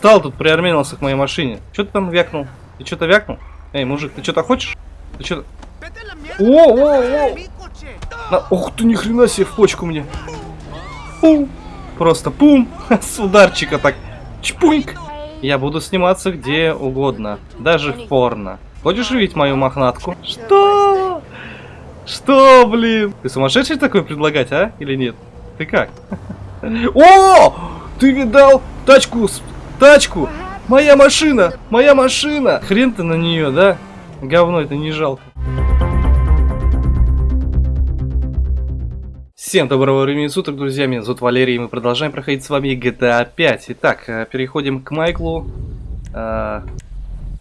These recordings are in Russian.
встал тут, приармянился к моей машине. Что ты там вякнул? Ты что-то вякнул? Эй, мужик, ты что-то хочешь? Ты что-то... О, о, о! На... Ух ты, ни хрена себе в почку мне. Пум. Просто пум. С ударчика так. Чпуньк. Я буду сниматься где угодно. Даже в порно. Хочешь увидеть мою мохнатку? Что? Что, блин? Ты сумасшедший такой предлагать, а? Или нет? Ты как? О! Ты видал тачку? Тачку! Моя машина! Моя машина! Хрен ты на нее, да? Говно это не жалко. Всем доброго времени суток, друзья, меня зовут Валерий, и мы продолжаем проходить с вами GTA 5. Итак, э, переходим к Майклу. Э,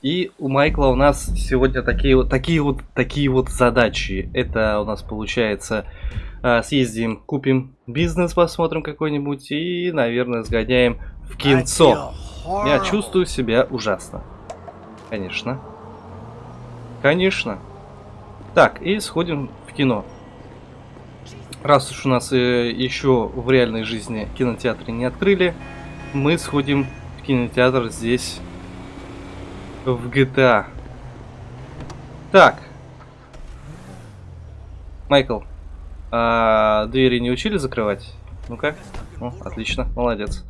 и у Майкла у нас сегодня такие вот, такие вот, такие вот задачи. Это у нас получается э, съездим, купим бизнес, посмотрим какой-нибудь и, наверное, сгоняем в кинцо. Я чувствую себя ужасно. Конечно. Конечно. Так, и сходим в кино. Раз уж у нас э, еще в реальной жизни кинотеатры не открыли, мы сходим в кинотеатр здесь, в GTA. Так. Майкл, а двери не учили закрывать? Ну-ка. Ну, отлично, молодец.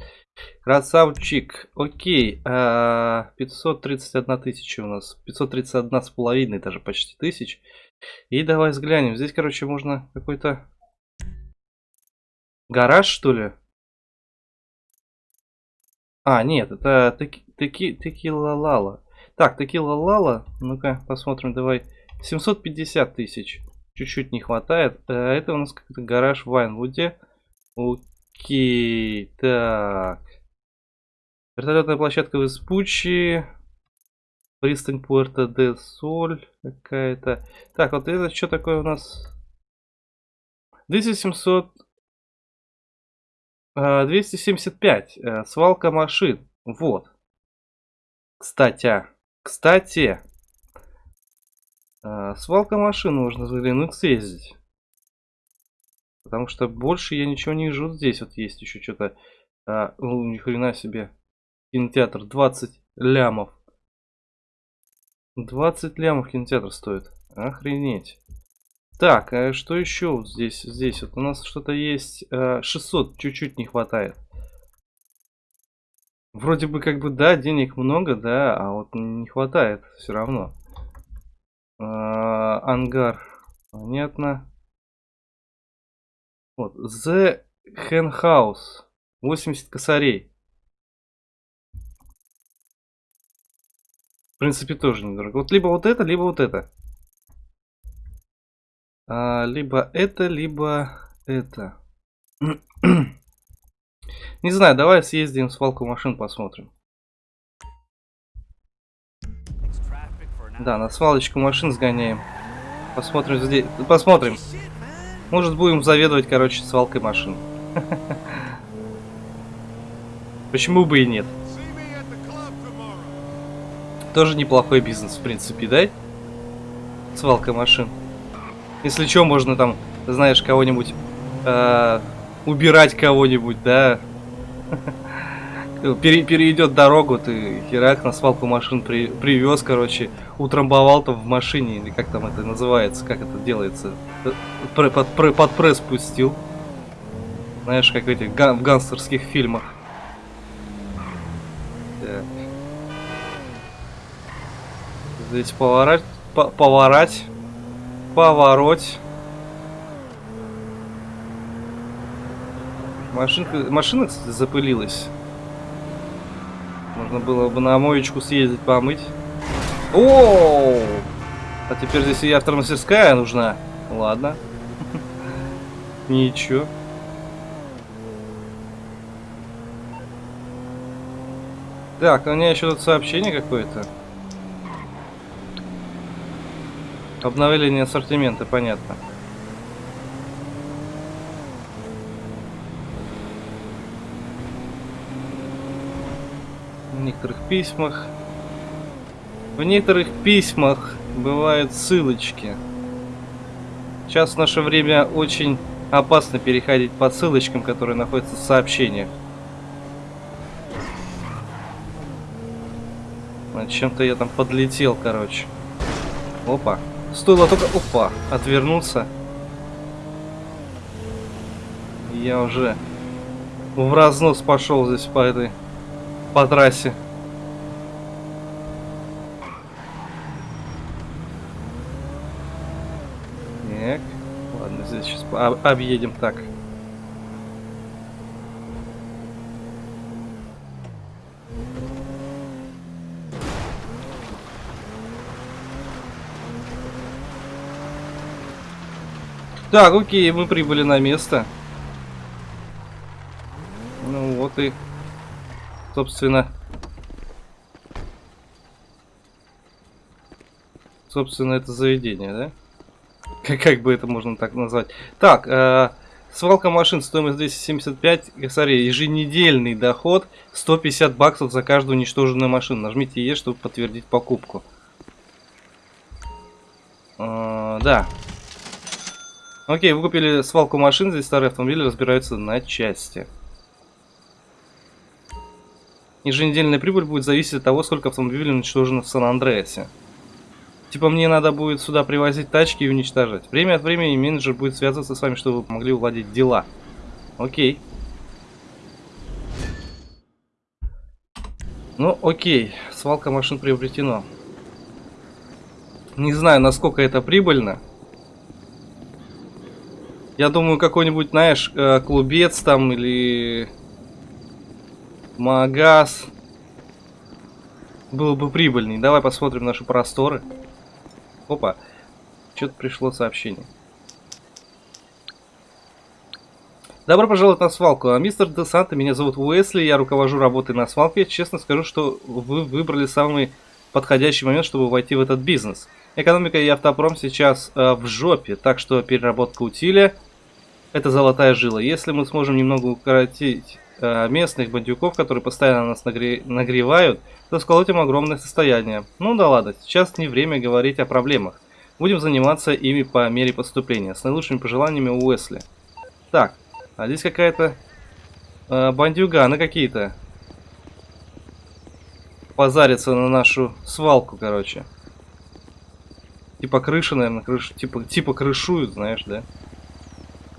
Красавчик. Окей. А, 531 тысяча у нас. 531 с половиной даже почти тысяч. И давай взглянем. Здесь, короче, можно какой-то Гараж, что ли? А, нет, это таки, таки, текила лала. Так, текила лала. Ну-ка, посмотрим, давай. 750 тысяч. Чуть-чуть не хватает. Э, это у нас как-то гараж в Вайнвуде. Окей, так. Вертолетная площадка в Испучи. Пристань Пуэрто де Соль какая-то. Так, вот это что такое у нас? 2700 275. Э, свалка машин. Вот. Кстати. Кстати. Э, свалка машин нужно заглянуть, съездить. Потому что больше я ничего не вижу. Здесь вот есть еще что-то. А, ну, ни хрена себе. Кинотеатр 20 лямов. 20 лямов кинотеатр стоит. Охренеть. Так, а что еще вот здесь? Здесь вот у нас что-то есть. 600 э, чуть-чуть не хватает. Вроде бы как бы, да, денег много, да, а вот не хватает все равно. А, ангар. Понятно. Вот. The Hen House. 80 косарей. В принципе, тоже недорого. Вот либо вот это, либо вот это. А, либо это, либо это. Не знаю, давай съездим в свалку машин, посмотрим. Да, на свалочку машин сгоняем. Посмотрим здесь. Посмотрим. Может будем заведовать, короче, свалкой машин. Почему бы и нет? Тоже неплохой бизнес, в принципе, да? Свалка машин. Если что, можно там, знаешь, кого-нибудь э, убирать кого-нибудь, да. Пере, перейдет дорогу, ты херак на свалку машин при, привез, короче, утрамбовал там в машине, или как там это называется, как это делается, под, под, под пресс пустил. Знаешь, как в этих ган, в гангстерских фильмах. Так. Здесь поворать, поворать поворот. Машинка, машина, кстати, запылилась. Можно было бы на моечку съездить помыть. О! А теперь здесь и автомастерская нужна. Ладно. Ничего. Так, у меня еще тут сообщение какое-то. Обновление ассортимента, понятно. В некоторых письмах... В некоторых письмах бывают ссылочки. Сейчас в наше время очень опасно переходить по ссылочкам, которые находятся в сообщениях. Чем-то я там подлетел, короче. Опа. Стоило только... Опа. Отвернуться. Я уже в разнос пошел здесь по этой... По трассе. Так. Ладно, здесь сейчас объедем так. Так, окей, мы прибыли на место. Ну вот и, собственно, собственно, это заведение, да? Как, как бы это можно так назвать? Так, э, свалка машин, стоимость 275, смотри, еженедельный доход 150 баксов за каждую уничтоженную машину. Нажмите Е, чтобы подтвердить покупку. Э, да, Окей, вы купили свалку машин, здесь старые автомобили разбираются на части. Еженедельная прибыль будет зависеть от того, сколько автомобилей уничтожено в Сан-Андреасе. Типа мне надо будет сюда привозить тачки и уничтожать. Время от времени менеджер будет связываться с вами, чтобы вы помогли уладить дела. Окей. Ну, окей. Свалка машин приобретено. Не знаю, насколько это прибыльно. Я думаю, какой-нибудь, знаешь, э, клубец там или магаз было бы прибыльней. Давай посмотрим наши просторы. Опа, что-то пришло сообщение. Добро пожаловать на свалку. А, мистер Де Санта, меня зовут Уэсли, я руковожу работой на свалке. Честно скажу, что вы выбрали самый подходящий момент, чтобы войти в этот бизнес. Экономика и автопром сейчас э, в жопе, так что переработка утиля это золотая жила. Если мы сможем немного укоротить э, местных бандюков, которые постоянно нас нагре нагревают, то сколотим огромное состояние. Ну да ладно, сейчас не время говорить о проблемах. Будем заниматься ими по мере поступления. С наилучшими пожеланиями Уэсли. Так, а здесь какая-то э, бандюганы какие-то. Позарится на нашу свалку, короче. Типа крыши, наверное, крыш, типа, типа крышуют, знаешь, да?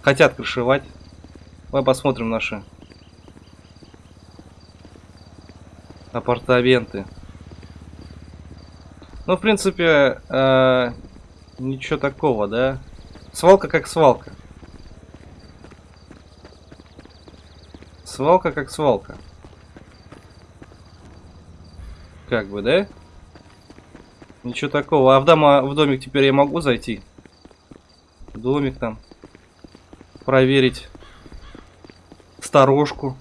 Хотят крышевать. Мы посмотрим наши апартаменты. Ну, в принципе, э, ничего такого, да? Свалка как свалка. Свалка как свалка. Как бы, да? Ничего такого. А в, дома, в домик теперь я могу зайти? Домик там проверить сторожку,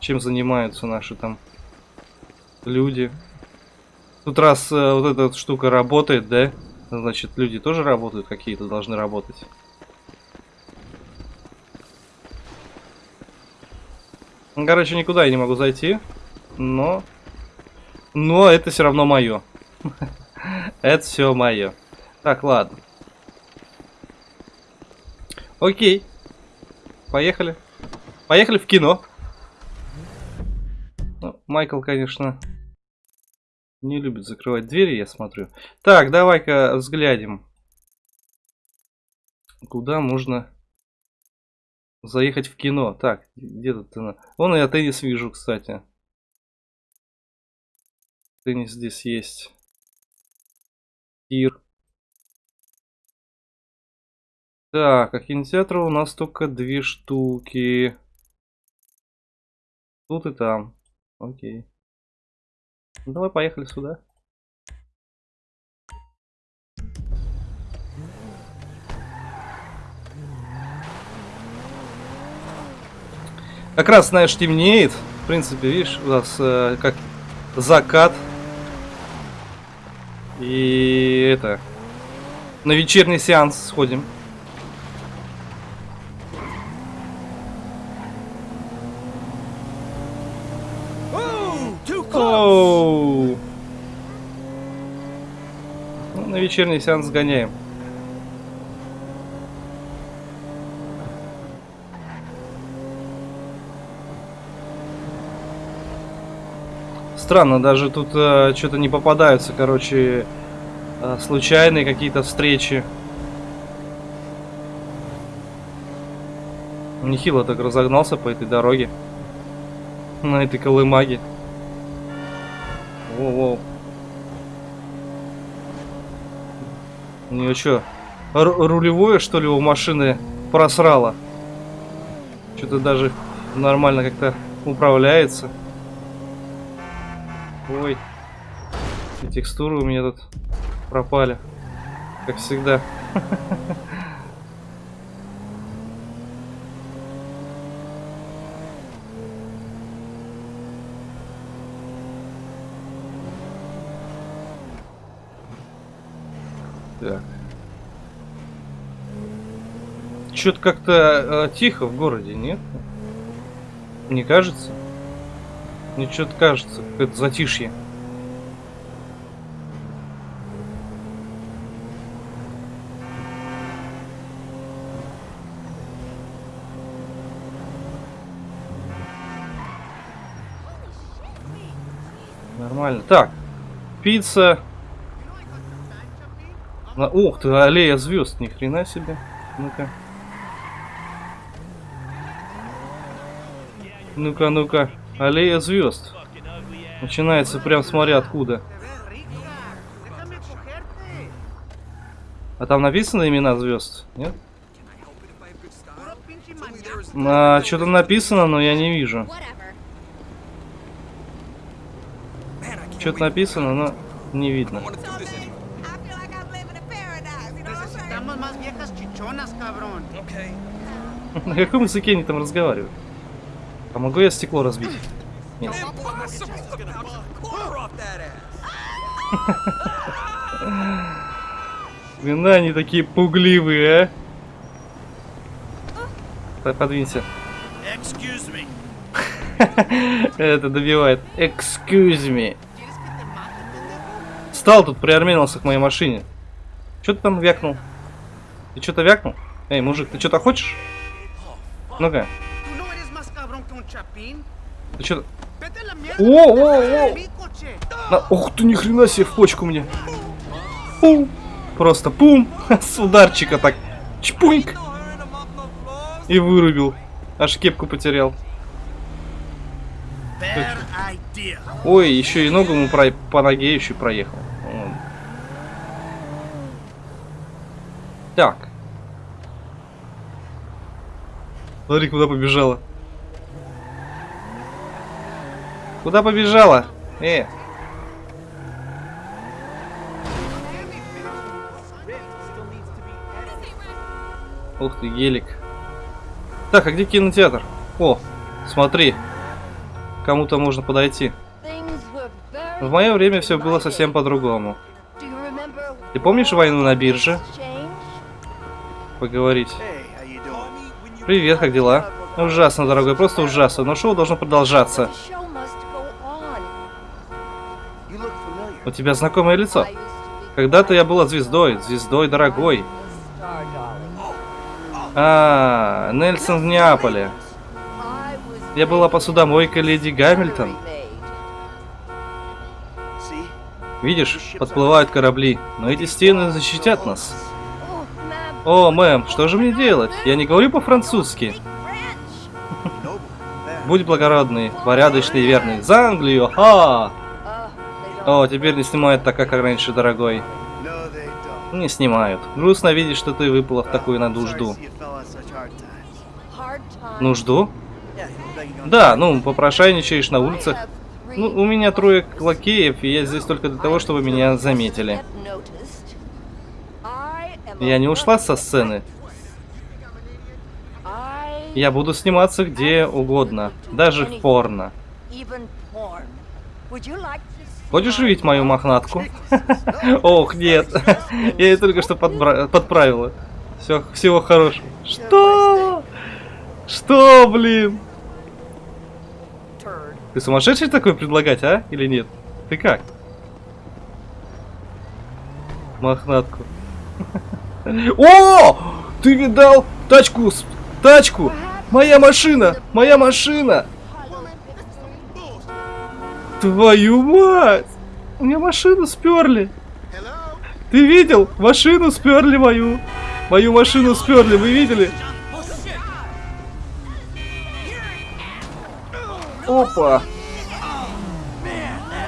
чем занимаются наши там люди. Тут раз э, вот эта штука работает, да, значит люди тоже работают, какие-то должны работать. Ну, короче, никуда я не могу зайти, но... Но это все равно мое. это все мое. Так, ладно. Окей. Поехали. Поехали в кино. Ну, Майкл, конечно, не любит закрывать двери, я смотрю. Так, давай-ка взглянем. Куда можно заехать в кино? Так, где тут она? Вон я теннис вижу, кстати. Теннис здесь есть. Тир. Так, а кинотеатра у нас только две штуки. Тут и там. Окей. Ну, давай поехали сюда. Как раз, знаешь, темнеет. В принципе, видишь, у нас э, как закат. И это... На вечерний сеанс сходим. Ну, на вечерний сеанс сгоняем. Странно, даже тут э, что-то не попадаются, короче, э, случайные какие-то встречи. Нехило так разогнался по этой дороге. На этой колымаге. Воу-воу. У нее что, рулевое, что ли, у машины просрало? Что-то даже нормально как-то управляется. Ой. И текстуры у меня тут пропали. Как всегда. Что-то как-то э, тихо в городе, нет? Не кажется? Мне что-то кажется, это затишье. Нормально. Так, пицца. На... Ух ты, аллея звезд, ни хрена себе. Ну-ка. Ну-ка, ну-ка. Аллея звезд. Начинается прям смотря откуда. А там написано имена звезд? Нет? А, Что-то написано, но я не вижу. Что-то написано, но не видно. На каком языке они там разговаривают? А могу я стекло разбить? Нет. Блин, они такие пугливые, а? Подвинься. Это добивает. Excuse me. Стал тут, приарменился к моей машине. Что ты там вякнул? Ты что-то вякнул? Эй, мужик, ты что-то хочешь? Ну-ка. Ты что? О, о, о! На... Ух ты, ни хрена себе в почку мне. Пум. Просто пум. С ударчика так. Чпуньк. И вырубил. Аж кепку потерял. Ой, еще и ногу ему про... по ноге еще проехал. Так. Смотри, куда побежала. Куда побежала? Э. Ух ты, гелик. Так, а где кинотеатр? О, смотри. Кому-то можно подойти. В мое время все было совсем по-другому. Ты помнишь войну на бирже? Поговорить. Привет, как дела? Ужасно, дорогой, просто ужасно, но шоу должно продолжаться. У тебя знакомое лицо. Когда-то я была звездой, звездой дорогой. А, Нельсон в Неаполе. Я была посудомойкой леди Гамильтон. Видишь, подплывают корабли, но эти стены защитят нас. О, мэм, что же мне делать? Я не говорю по-французски. Будь благородный, порядочный и верный. За Англию! Ха! О, теперь не снимают так, как раньше, дорогой. Не снимают. Грустно видеть, что ты выпала в такую на нужду. Нужду? Да, ну, попрошайничаешь на улицах. Ну, у меня трое лакеев, и я здесь только для того, чтобы меня заметили. Я не ушла со сцены. Я буду сниматься где угодно, даже в порно. Хочешь увидеть мою мохнатку? Ох, нет. Я ее только что подправила. Все, всего хорошего. Что? Что, блин? Ты сумасшедший такой предлагать, а? Или нет? Ты как? Мохнатку. О! Ты видал тачку? Тачку! Моя машина! Моя машина! Твою мать! У меня машину сперли. Ты видел? Машину сперли мою. Мою машину сперли, вы видели? Опа.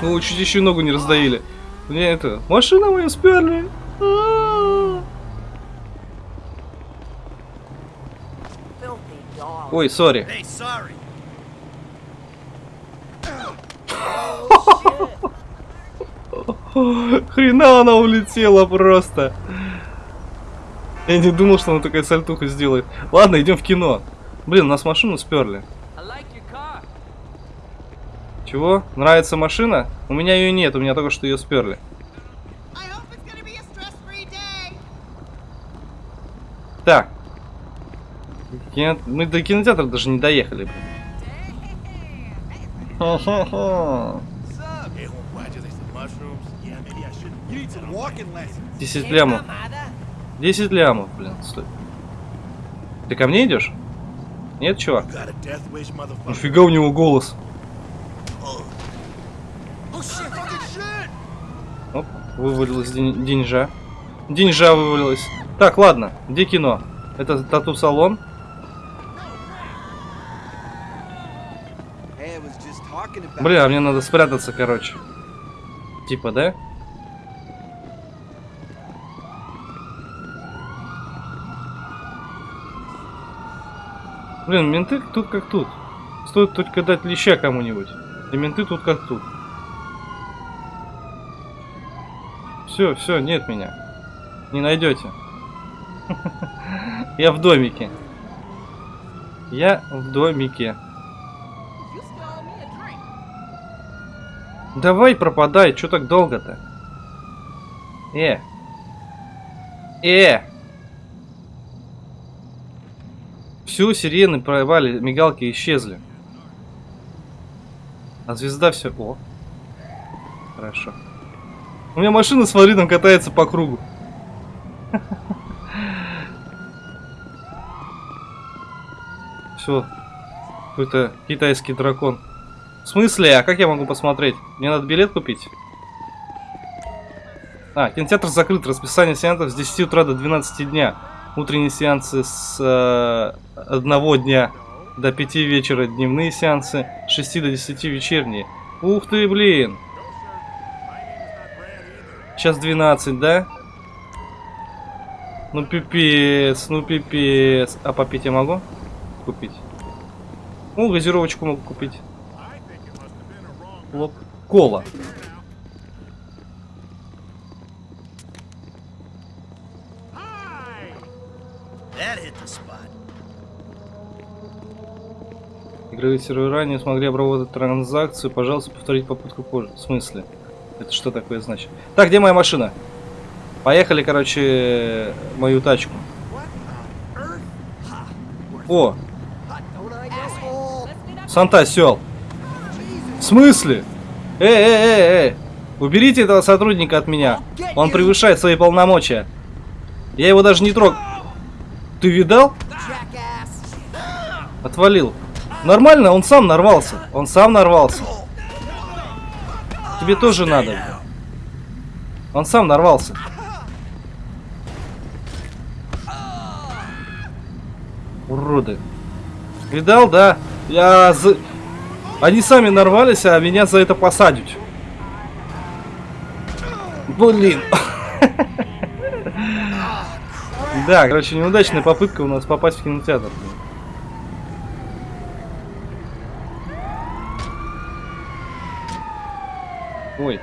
Ну, чуть еще ногу не раздавили. Мне это... Машина мою сперли. Dog. Ой, сори. Хрена она улетела просто. Я не думал, что она такая сальтуха сделает. Ладно, идем в кино. Блин, нас машину сперли. Чего? Нравится машина? У меня ее нет, у меня только что ее сперли. Так. Кино- Мы до кинотеатра даже не доехали. блин. 10 лямов. 10 лямов, блин, стой. Ты ко мне идешь? Нет, чувак? Нафига у него голос? Оп, вывалилась день- деньжа. Деньжа вывалилась. Так, ладно, где кино? Это тату-салон? Бля, мне надо спрятаться, короче. Типа, да? Блин, менты тут как тут. Стоит только дать леща кому-нибудь. И менты тут как тут. Все, все, нет меня. Не найдете. Я в домике. Я в домике. Давай пропадай, чё так долго-то? Э. Э. Всю сирены провали, мигалки исчезли. А звезда все. О. Хорошо. У меня машина, смотри, там катается по кругу. Все. Какой-то китайский дракон. В смысле? А как я могу посмотреть? Мне надо билет купить? А, кинотеатр закрыт. Расписание сеансов с 10 утра до 12 дня. Утренние сеансы с э, 1 дня до 5 вечера. Дневные сеансы с 6 до 10 вечерние. Ух ты, блин. Сейчас 12, да? Ну пипец, ну пипец. А попить я могу? Купить. Ну, газировочку могу купить. Лоп. Кола. Сервера не смогли обработать транзакцию. Пожалуйста, повторить попытку позже. В смысле? Это что такое значит? Так, где моя машина? Поехали, короче, мою тачку. О, Санта сел. В смысле? Эй, эй, эй, эй. Уберите этого сотрудника от меня. Он превышает свои полномочия. Я его даже не трог. Ты видал? Отвалил. Нормально, он сам нарвался. Он сам нарвался. Тебе тоже надо. Он сам нарвался. Уроды. Видал, да? Я за... Они сами нарвались, а меня за это посадят. Блин. Да, короче, неудачная попытка у нас попасть в кинотеатр. Ой.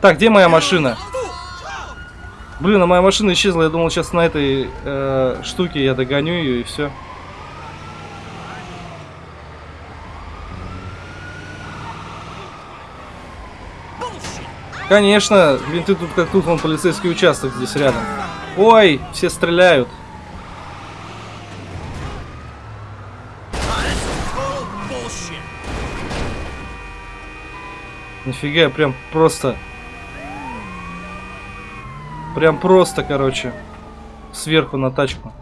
Так, где моя машина? Блин, а моя машина исчезла. Я думал, сейчас на этой э, штуке я догоню ее и все. Конечно, блин, ты тут как тут, вон полицейский участок здесь рядом. Ой, все стреляют. Нифига, прям просто... Прям просто, короче. Сверху на тачку.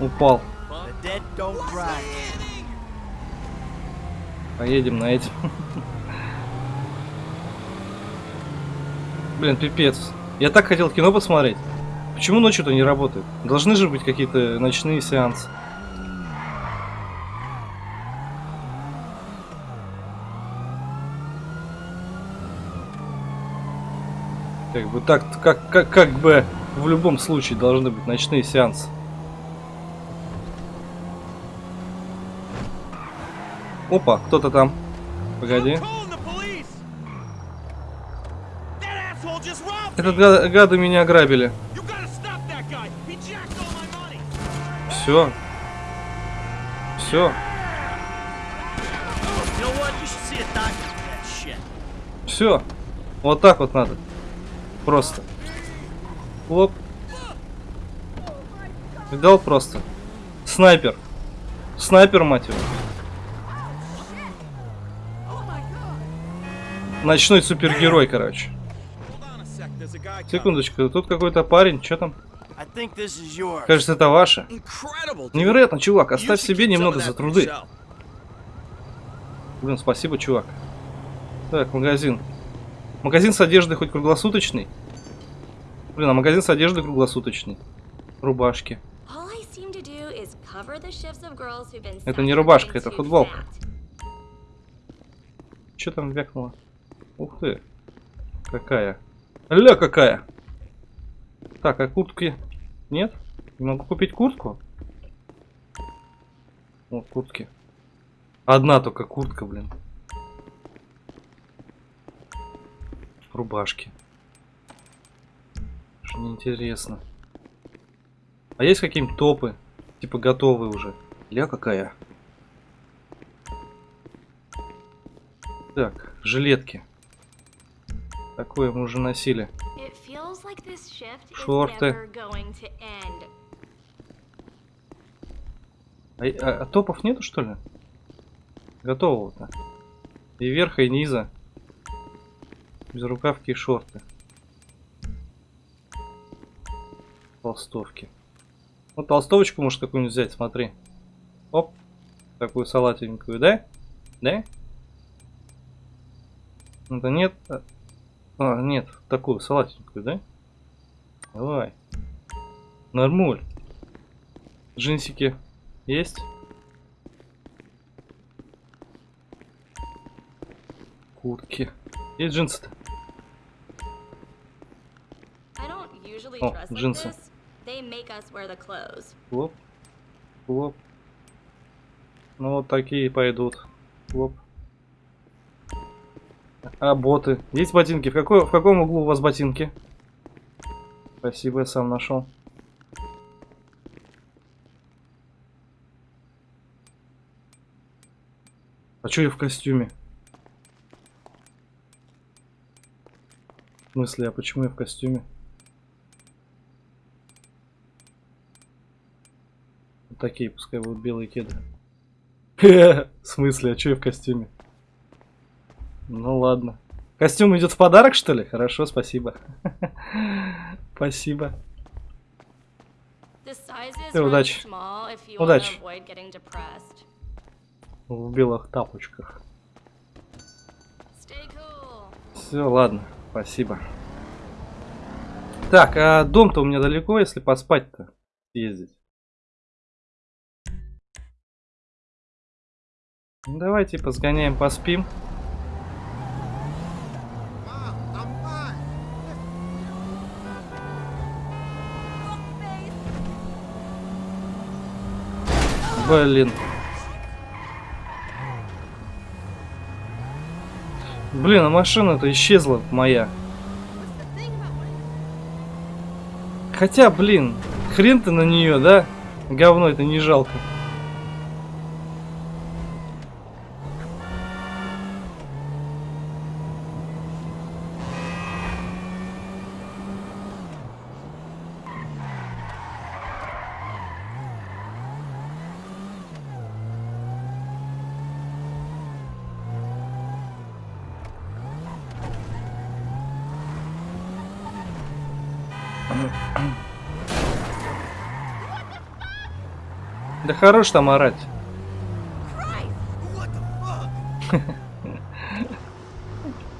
Упал. Поедем на этим. Блин, пипец. Я так хотел кино посмотреть. Почему ночью-то не работает? Должны же быть какие-то ночные сеансы. Бы так, как, как, как бы в любом случае должны быть ночные сеансы. Опа, кто-то там. Погоди. Этот me. га- гады меня ограбили. Все. Все. Все. Вот так вот надо. Просто. Лоп. Видал просто. Снайпер. Снайпер, мать его. Ночной супергерой, короче. Секундочку, тут какой-то парень, что там? Кажется, это ваше. Невероятно, чувак, оставь себе немного за труды. Блин, спасибо, чувак. Так, магазин. Магазин с одеждой хоть круглосуточный? Блин, а магазин с одеждой круглосуточный. Рубашки. Это не рубашка, это футболка. Что там вякнуло? Ух ты. Какая. Ля какая. Так, а куртки? Нет? Не могу купить куртку? Вот куртки. Одна только куртка, блин. Рубашки. Что неинтересно. А есть какие-нибудь топы? Типа готовые уже. Ля какая. Так, жилетки. Такое мы уже носили. Шорты. А, а- а топов нету, что ли? Готового-то. И верха, и низа. Без рукавки и шорты. Толстовки. Вот толстовочку можешь какую-нибудь взять, смотри. Оп. Такую салатенькую, да? Да? Это нет. А, нет, такую салатенькую, да? Давай. Нормуль. Джинсики есть? Куртки. Есть джинсы-то? О, джинсы. Хлоп. Хлоп. Ну вот такие пойдут. Хлоп. А боты? Есть ботинки? В, какой, в каком углу у вас ботинки? Спасибо, я сам нашел. А чё я в костюме? В смысле, а почему я в костюме? Такие, пускай будут белые кеды. В смысле, а чё я в костюме? Ну ладно. Костюм идет в подарок, что ли? Хорошо, спасибо. Спасибо. Sizes Э, удачи. Удачи. В белых тапочках. Все, ладно, спасибо. Так, а дом-то у меня далеко, если поспать-то ездить. Ну, Давайте сгоняем, поспим. Блин. Блин, а машина-то исчезла моя. Хотя, блин, хрен ты на нее, да? Говно это не жалко. Хорош там орать.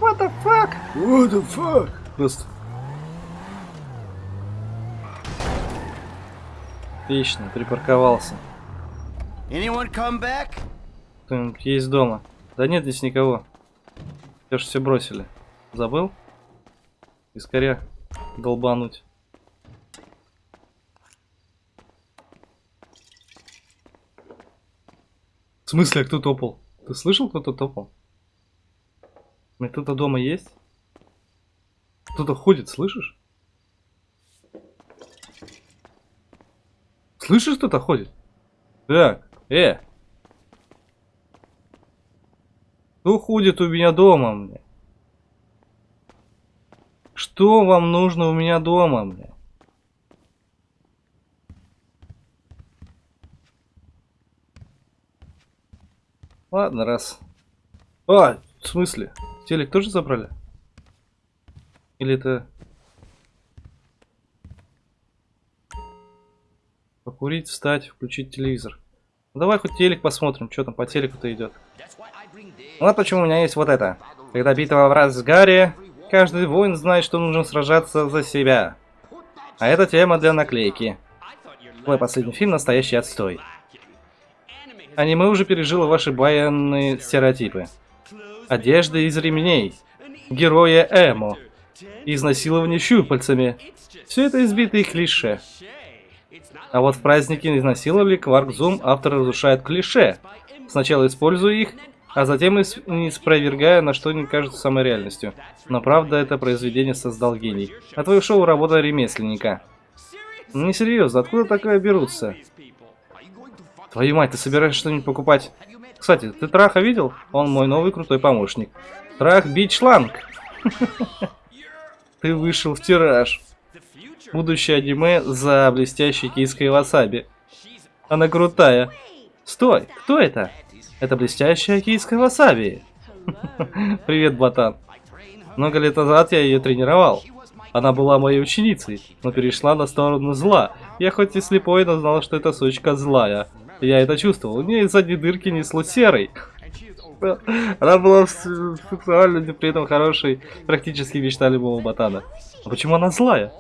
What the fuck? What the fuck? Просто. Отлично, припарковался. Anyone come back? Кто-нибудь есть дома? Да нет здесь никого. Все же все бросили. Забыл? Искоря долбануть. В смысле, а кто топал? Ты слышал, кто-то топал? Кто-то дома есть? Кто-то ходит, слышишь? Слышишь, кто-то ходит? Так, э! Кто ходит у меня дома, мне? Что вам нужно у меня дома, мне? Ладно, раз. А, в смысле? Телек тоже забрали? Или это... Покурить, встать, включить телевизор. Ну, давай хоть телек посмотрим, что там по телеку-то идет. Вот почему у меня есть вот это. Когда битва в разгаре, каждый воин знает, что нужно сражаться за себя. А это тема для наклейки. Твой последний фильм настоящий отстой. Аниме уже пережило ваши баянные стереотипы. Одежда из ремней. Героя эмо. Изнасилование щупальцами. Все это избитые клише. А вот в празднике изнасиловали Кварк Зум автор разрушает клише. Сначала используя их, а затем не спровергая, на что не кажется самой реальностью. Но правда, это произведение создал гений. А твое шоу работа ремесленника. Ну не серьезно, откуда такое берутся? Твою мать, ты собираешься что-нибудь покупать? Кстати, ты Траха видел? Он мой новый крутой помощник. Трах бить шланг. Ты вышел в тираж. Будущее аниме за блестящей киской васаби. Она крутая. Стой, кто это? Это блестящая кийская васаби. Привет, ботан. Много лет назад я ее тренировал. Она была моей ученицей, но перешла на сторону зла. Я хоть и слепой, но знал, что эта сучка злая. Я это чувствовал. У нее из задней дырки несло серой. Она была с- сексуальной, но при этом хорошей, практически мечта любого ботана. А почему она злая?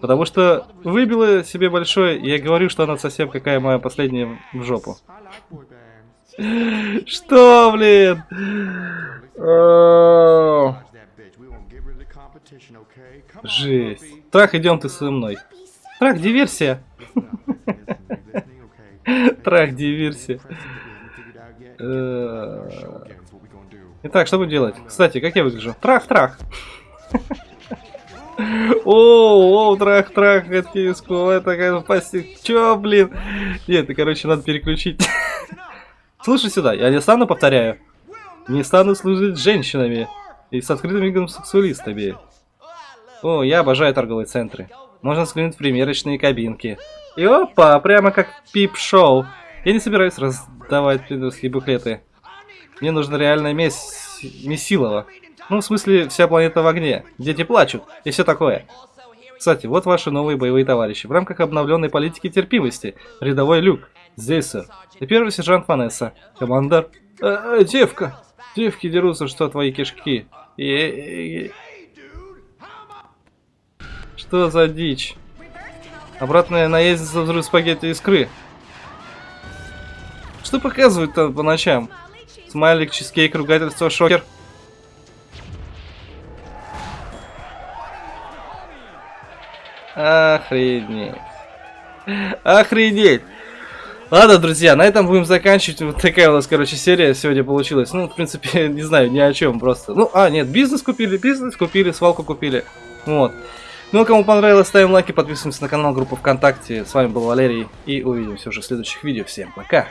Потому что выбила себе большое, и я говорю, что она совсем какая моя последняя в жопу. Что, блин? Жесть. Трах, идем ты со мной. Трах, диверсия. Трах, диверсия. Э, Итак, что будем делать? Кстати, как я выгляжу? Трах, трах. О, о, трах, трах, это киску, это как пасти. Чё, блин? Нет, это, короче, надо переключить. Слушай сюда, я не стану, повторяю. Не стану служить женщинами и с открытыми гомосексуалистами. О, я обожаю торговые центры. Можно взглянуть в примерочные кабинки. И опа, прямо как пип-шоу. Я не собираюсь раздавать пидорские буклеты. Мне нужна реальная мес... месилова. Ну, в смысле, вся планета в огне. Дети плачут и все такое. Кстати, вот ваши новые боевые товарищи. В рамках обновленной политики терпимости. Рядовой Люк. Здесь, сэр. И первый сержант Ванесса. Командор. Э, э, девка. Девки дерутся, что твои кишки. И- и- и- Что за дичь? Обратная наездница взрыв спагетти искры. Что показывают там по ночам? Смайлик, чизкейк, ругательство, шокер. Охренеть. Охренеть. Ладно, друзья, на этом будем заканчивать. Вот такая у нас, короче, серия сегодня получилась. Ну, в принципе, не знаю, ни о чем просто. Ну, а, нет, бизнес купили, бизнес купили, свалку купили. Вот. Ну, кому понравилось, ставим лайки, подписываемся на канал, группу ВКонтакте. С вами был Валерий, и увидимся уже в следующих видео. Всем пока!